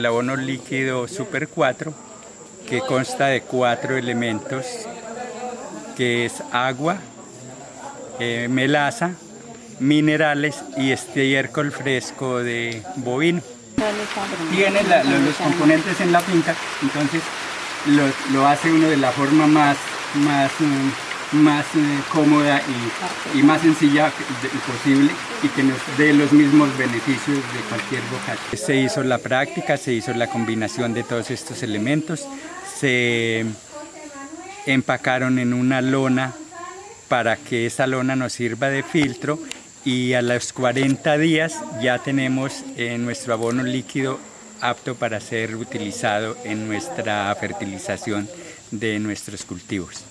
El abono líquido Super 4, que consta de cuatro elementos, que es agua, eh, melaza, minerales y estiércol fresco de bovino. Tiene los, los componentes en la finca, entonces lo, lo hace uno de la forma más, más, mm, más eh, cómoda y, y más sencilla posible y que nos dé los mismos beneficios de cualquier bocacha. Se hizo la práctica, se hizo la combinación de todos estos elementos, se empacaron en una lona para que esa lona nos sirva de filtro y a los 40 días ya tenemos eh, nuestro abono líquido apto para ser utilizado en nuestra fertilización de nuestros cultivos.